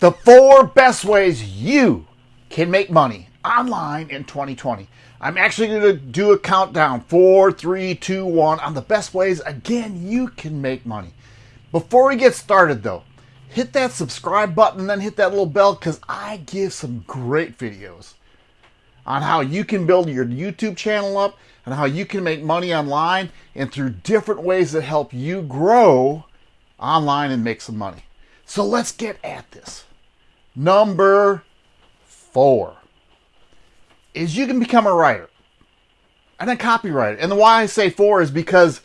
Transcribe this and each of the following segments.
The four best ways you can make money online in 2020. I'm actually going to do a countdown four, three, two, one on the best ways again you can make money. Before we get started though, hit that subscribe button and then hit that little bell because I give some great videos on how you can build your YouTube channel up and how you can make money online and through different ways that help you grow online and make some money. So let's get at this. Number four is you can become a writer and a copywriter. And the why I say four is because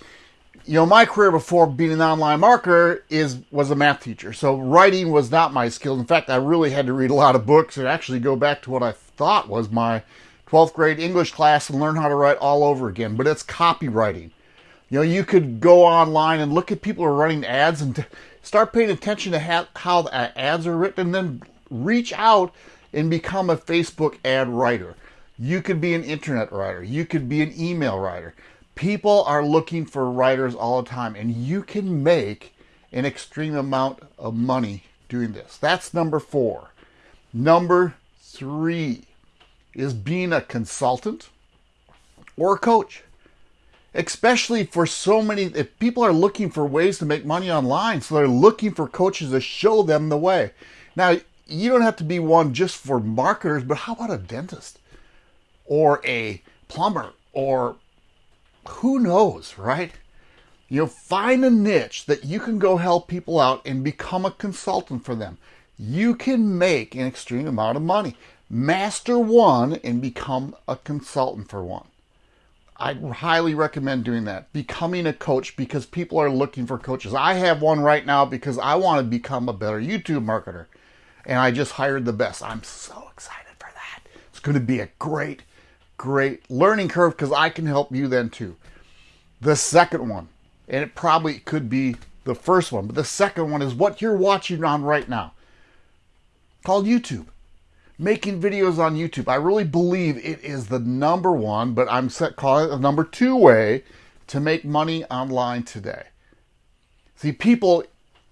you know my career before being an online marketer is was a math teacher. So writing was not my skill. In fact, I really had to read a lot of books and actually go back to what I thought was my 12th grade English class and learn how to write all over again. But it's copywriting. You know, you could go online and look at people who are running ads and start paying attention to how the ads are written and then reach out and become a Facebook ad writer. You could be an internet writer. You could be an email writer. People are looking for writers all the time, and you can make an extreme amount of money doing this. That's number four. Number three is being a consultant or a coach. Especially for so many, if people are looking for ways to make money online, so they're looking for coaches to show them the way. Now, you don't have to be one just for marketers, but how about a dentist or a plumber or who knows, right? You know, find a niche that you can go help people out and become a consultant for them. You can make an extreme amount of money. Master one and become a consultant for one. I highly recommend doing that. Becoming a coach because people are looking for coaches. I have one right now because I want to become a better YouTube marketer and I just hired the best. I'm so excited for that. It's going to be a great, great learning curve because I can help you then too. The second one, and it probably could be the first one, but the second one is what you're watching on right now called YouTube. Making videos on YouTube. I really believe it is the number one, but I'm set calling it the number two way to make money online today. See, people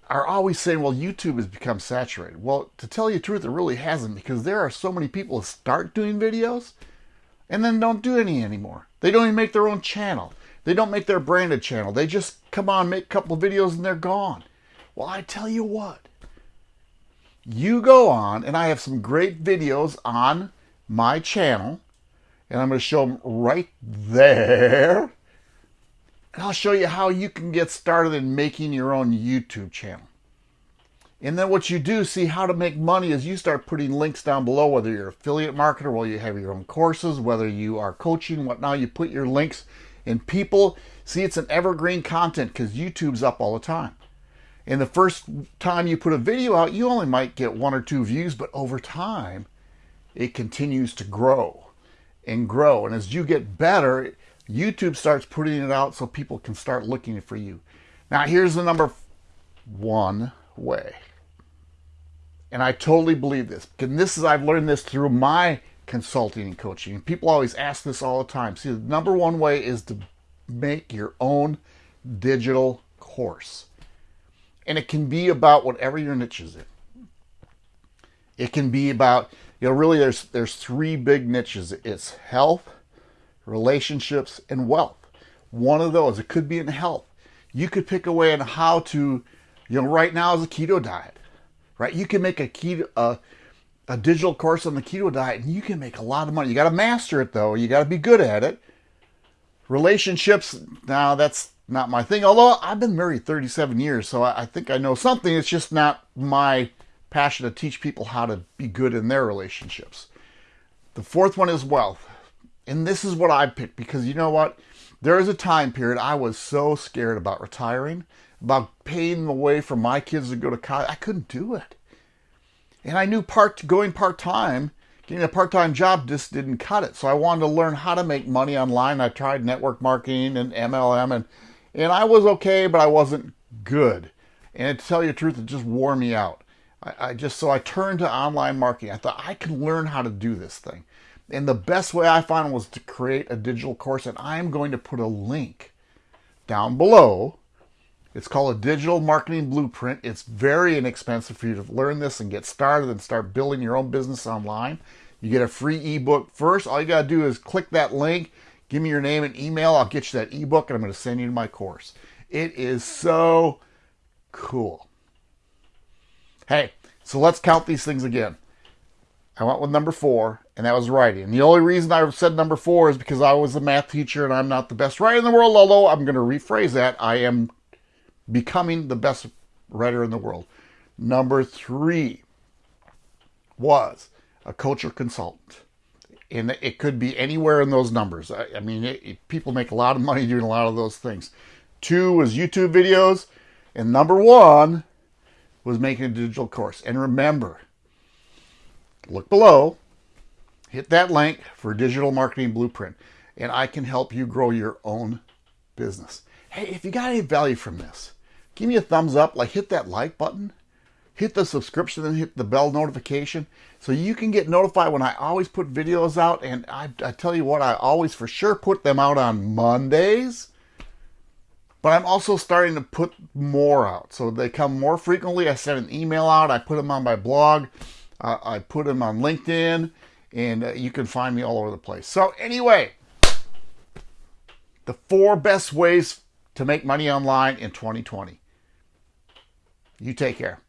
are always saying, well, YouTube has become saturated. Well, to tell you the truth, it really hasn't because there are so many people who start doing videos and then don't do any anymore. They don't even make their own channel. They don't make their branded channel. They just come on, make a couple videos and they're gone. Well, I tell you what, you go on and I have some great videos on my channel and I'm going to show them right there and I'll show you how you can get started in making your own YouTube channel. And then what you do, see how to make money is you start putting links down below, whether you're affiliate marketer, whether you have your own courses, whether you are coaching, what now you put your links and people see it's an evergreen content because YouTube's up all the time. And the first time you put a video out, you only might get one or two views, but over time, it continues to grow and grow. And as you get better, YouTube starts putting it out so people can start looking for you. Now, here's the number one way. And I totally believe this. And this is, I've learned this through my consulting and coaching. People always ask this all the time. See, the number one way is to make your own digital course. And it can be about whatever your niche is in. It can be about, you know, really there's there's three big niches. It's health, relationships, and wealth. One of those, it could be in health. You could pick away on how to, you know, right now is a keto diet, right? You can make a keto, a, a digital course on the keto diet and you can make a lot of money. You got to master it though. You got to be good at it. Relationships, now that's not my thing. Although I've been married 37 years, so I, I think I know something. It's just not my passion to teach people how to be good in their relationships. The fourth one is wealth. And this is what I picked because you know what? There was a time period I was so scared about retiring, about paying the way for my kids to go to college. I couldn't do it. And I knew part going part-time, getting a part-time job just didn't cut it. So I wanted to learn how to make money online. I tried network marketing and MLM and and I was okay, but I wasn't good. And to tell you the truth, it just wore me out. I, I just so I turned to online marketing. I thought I can learn how to do this thing. And the best way I found was to create a digital course, and I'm going to put a link down below. It's called a digital marketing blueprint. It's very inexpensive for you to learn this and get started and start building your own business online. You get a free ebook first. All you got to do is click that link, give me your name and email. I'll get you that ebook and I'm going to send you to my course. It is so cool. Hey, so let's count these things again. I went with number four, and that was writing. And the only reason I said number four is because I was a math teacher and I'm not the best writer in the world, although I'm going to rephrase that. I am becoming the best writer in the world. Number three was a culture consultant. And it could be anywhere in those numbers. I, I mean, it, it, people make a lot of money doing a lot of those things. Two was YouTube videos. And number one was making a digital course. And remember, look below, hit that link for Digital Marketing Blueprint, and I can help you grow your own business. Hey, if you got any value from this, give me a thumbs up, like hit that like button, hit the subscription, and hit the bell notification so you can get notified when I always put videos out. And I, I tell you what, I always for sure put them out on Mondays. But I'm also starting to put more out. So they come more frequently. I send an email out. I put them on my blog. Uh, I put them on LinkedIn. And uh, you can find me all over the place. So anyway, the four best ways to make money online in 2020. You take care.